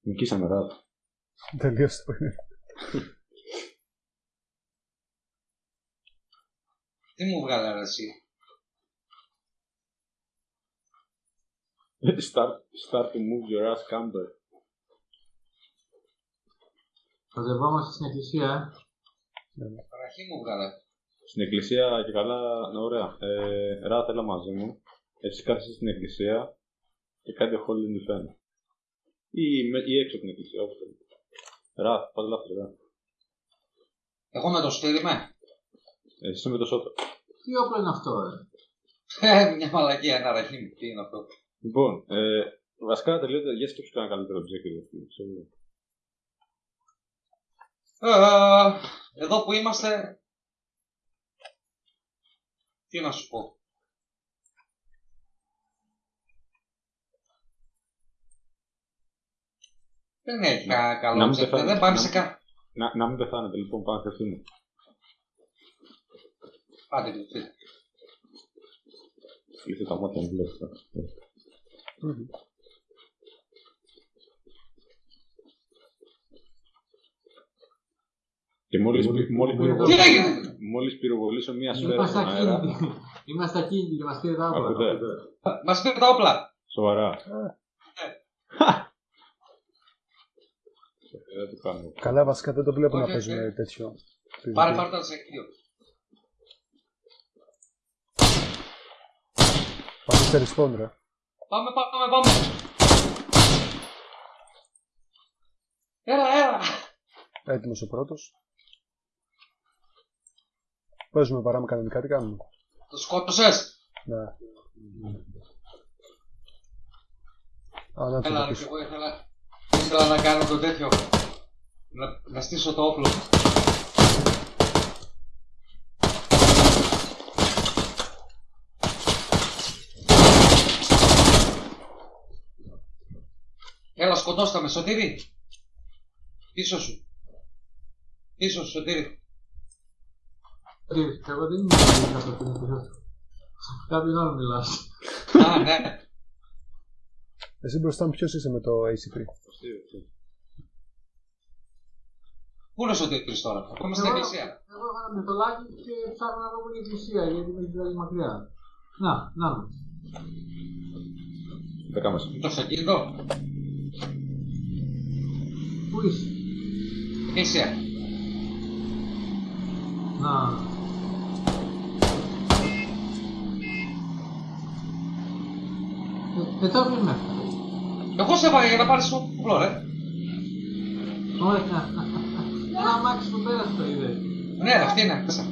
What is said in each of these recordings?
Νικήσαμε ράτ. Τελείωσε το παιχνίδι. Τι μου βγάλε ρε εσύ; start, start to move your ass camper. Μαζευόμαστε στην εκκλησία, ε. Παραχή μου βγάλε. Στην εκκλησία και καλά, ναι, ωραία. Ε, ράτ, έλα μαζί μου. Έτσι κάθεσαι στην εκκλησία και κάτι ο Holy Defend. Ή, με, ή έξω από την εκκλησία, όπως θέλει. Ράτ, πάλι λάθος, ράτ. Εγώ με το στήρι με. Ε, Εσύ είσαι με το σώτα. Τι όπλο είναι αυτό, ε. Ε, Μια μαλακία, ένα ραχή μου. Τι είναι αυτό. Λοιπόν, ε, βασικά τελείωτε, για σκέψου κανένα καλύτερο τζέκερ για αυτό. ξέρω. Ε, εδώ που είμαστε... Τι να σου πω. Δεν έχει κανένα να καλό μην ψεύτη. πεθάνει, Δεν πάμε να σε μην- κα... Να, να μην πεθάνετε λοιπόν, πάμε να Πάτε κλειστείτε. Κλείστε τα μάτια να βλέπετε. Και μόλις, μόλις, μόλις, Τι πυροβολήσω, έγινε; μόλις πυροβολήσω μία σφαίρα Είμαστε στον αέρα, ακίνητοι. Είμαστε ακίνητοι και μας πήρε τα όπλα. ακούτε, Μας πήρε τα όπλα. σοβαρά. Δεν το κάνω. Καλά, βασικά δεν το βλέπω να Όχι, παίζουν όχι. τέτοιο. Πάρε πάρε το αντισεκείο. Πάμε σε respawn, ρε. Πάμε, πάμε, πάμε. Έλα, έλα. Έτοιμος ο πρώτος. Παίζουμε παράμε κανονικά, τι κάνουμε. Το σκότωσες; Ναι. Α, να το Έλα, ρε, πίσω. και εγώ ήθελα, ήθελα να κάνω το τέτοιο. Να, να στήσω το όπλο. Έλα, σκοτώστα με, Σωτήρη. Πίσω σου. Πίσω σου, Σωτήρη. Τι, και εγώ δεν είμαι αυτό που είναι πίσω. Κάποιον άλλο μιλάς. Α, ναι. Εσύ μπροστά μου ποιος είσαι με το ACP. Πού είναι ο Σωτήρης τώρα, ακόμα στην Εγώ- εκκλησία. Εγώ έβαλα με το λάκι και ψάχνω να βρω που είναι η εκκλησία γιατί με έχει βγάλει μακριά. Να, να με. Δέκα μας. Το αυτοκίνητο, Πού είσαι; εκκλησία. Να. Ε, εδώ μην με. Εγώ σε έβαγα για να πάρεις το όπλο, ρε. Ωραία. Ένα αμάξι που πέρασε το είδε. Ναι, αυτή είναι μέσα.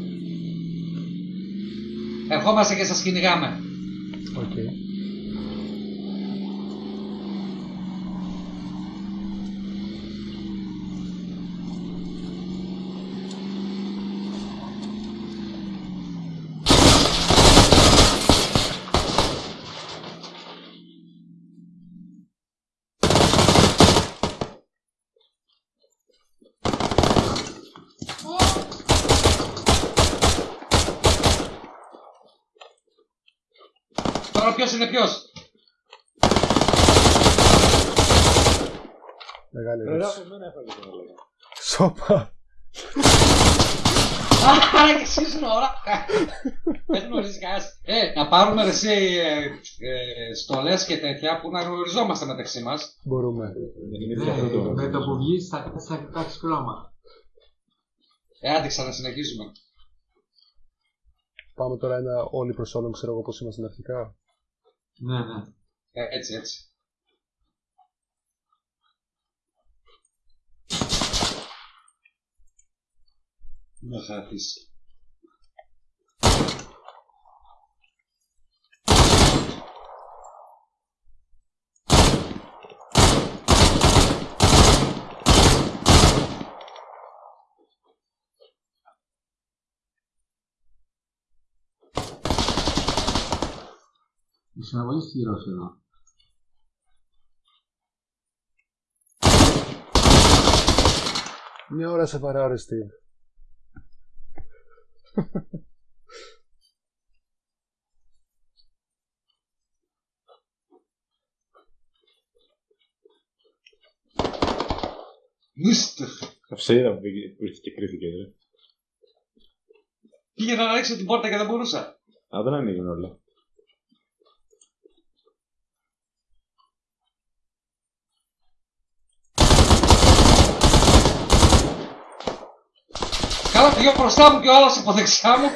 Ερχόμαστε και σας κυνηγάμε. Οκ. Τώρα ποιος είναι ποιος; Μεγάλη Ρε, ερώτηση. Ράφη, εμένα έφαγε τον έλεγα. Σόπα. Άρα και εσύ στην ώρα. Δεν γνωρίζεις κανένας. Ε, να πάρουμε ρε, εσύ ε, ε, στολές και τέτοια που να γνωριζόμαστε μεταξύ μας. Μπορούμε. Δεν είναι έτσι αυτό Ναι, το... με το που βγεις θα θα κοιτάξεις χρώμα. Ε, άντε ξανασυνεχίζουμε. Πάμε τώρα ένα όλοι προς όλων, ξέρω εγώ πώς ήμασταν αρχικά. Ναι, ναι. Ε, έτσι, έτσι. Με χαθείς. Είσαι πολύ σκληρός εδώ. Μια ώρα σε βαρά, ρε Steve. Νουστ. Καυσίδα που πήγε- που ήρθε και κρίθηκε. Ρε. Πήγαινα να ανοίξω την πόρτα και δεν μπορούσα. Α, δεν ανοίγουν όλα. Καλά, δυο μπροστά μου και ο άλλος από δεξιά μου.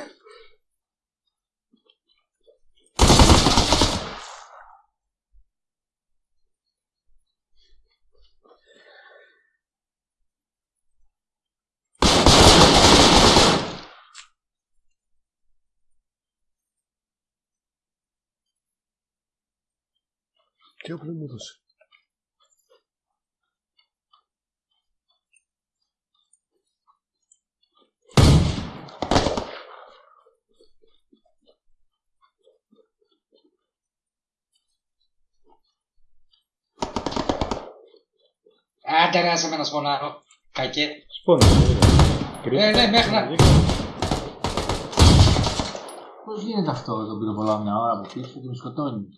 Τι όπλο μου έδωσε; Άντε ρε, άσε με να σπονάρω. Κακέ. Σπόνα. Ε, ναι, μέχρι να- Πώς γίνεται αυτό, τον πυροβολάω μια ώρα από πίσω και με σκοτώνει;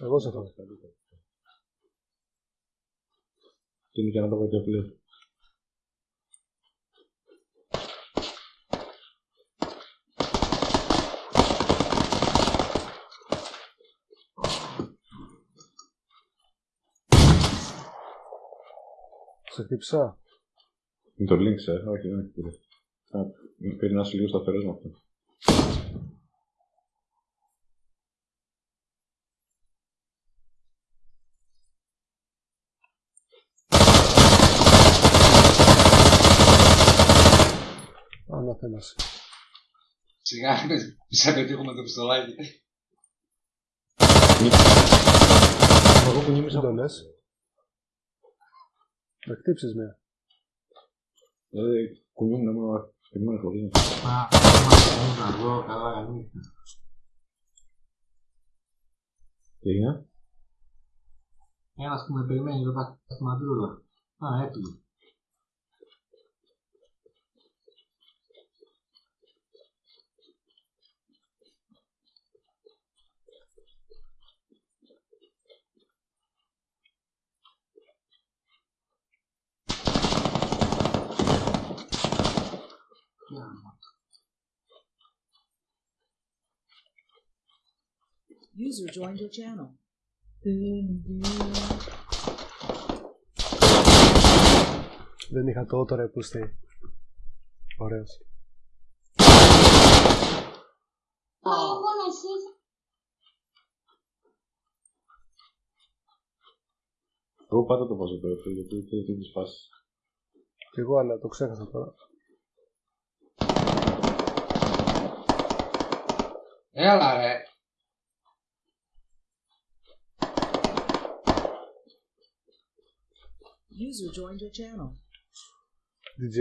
Εγώ σε φάω. Τι είναι και να το πω τι απλή. Σε χτύψα. Με το link, ε. Όχι, δεν έχει πήρε. Α, Πήρε να είσαι λίγο σταθερός με αυτό. Αναθέμασε. Σιγά, μη σε πετύχουμε το πιστολάκι. Εγώ που νόμιζα Δεν το λες. Να χτύψεις μια. Δηλαδή, κουνιούμουν μόνο περιμένω χωρίς. Μα, μα, να αργό, καλά, καλή. Τι έγινε; Ένας που με περιμένει εδώ πέρα στη μαντρούλα. Α, έπλη. User joined your channel. Δεν είχα το τώρα που είστε. Ωραίος. Εγώ πάντα το βάζω τώρα, γιατί θέλει τέτοιες φάσεις. Κι εγώ, αλλά το ξέχασα τώρα. Έλα ρε. User joined your channel. DJ.